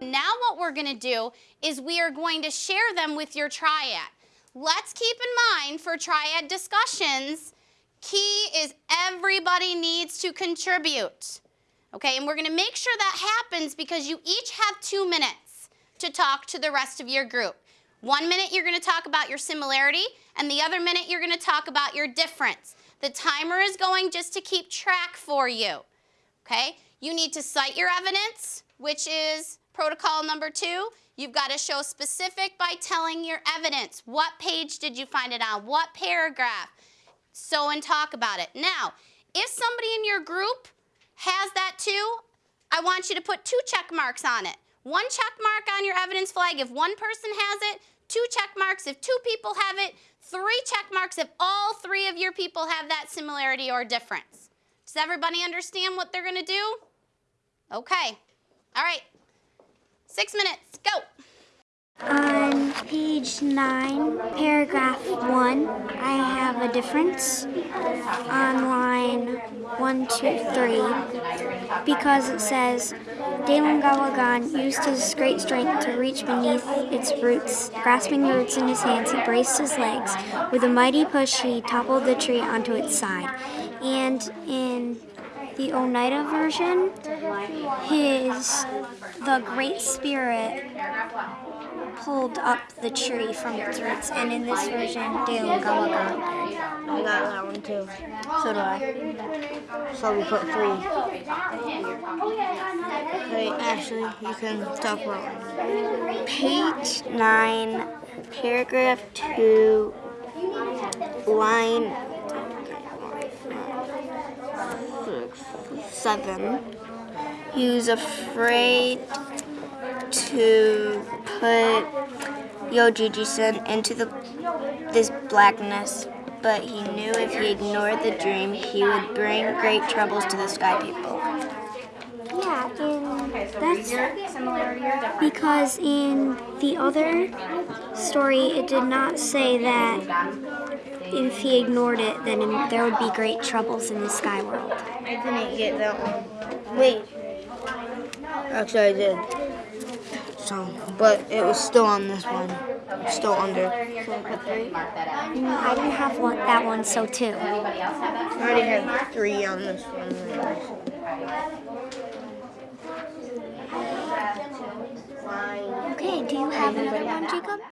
Now what we're gonna do is we are going to share them with your triad. Let's keep in mind for triad discussions, key is everybody needs to contribute. Okay, and we're to make sure that happens because you each have two minutes to talk to the rest of your group. One minute you're to talk about your similarity, and the other minute you're to talk about your difference. The timer is going just to keep track for you. Okay, you need to cite your evidence, which is protocol number two. You've got to show specific by telling your evidence. What page did you find it on? What paragraph? So and talk about it. Now, if somebody in your group has that too, I want you to put two check marks on it. One check mark on your evidence flag if one person has it, two check marks if two people have it, three check marks if all three of your people have that similarity or difference. Does everybody understand what they're going to do? Okay. All right. Six minutes. Go. On page 9, paragraph 1, I have a difference on line 1, 2, 3 because it says Dalangawagan used his great strength to reach beneath its roots. Grasping the roots in his hands, he braced his legs. With a mighty push, he toppled the tree onto its side. And in the Oneida version, his the Great Spirit pulled up the tree from its roots, and in this version, Dale Galaga. I got that one too. So do I. So we put three. Hey, Ashley, you can talk about. Page 9, paragraph 2, line six, 7. He was afraid to put Yojiji-san into the this blackness, but he knew if he ignored the dream, he would bring great troubles to the sky people. Yeah, and that's because in the other story, it did not say that if he ignored it, then there would be great troubles in the sky world. I didn't get that one. Wait. Actually, I did. So, but it was still on this one. Still under. I. I didn't have one, that one, so two. I already had three on this one. Okay, do you have another one, Jacob?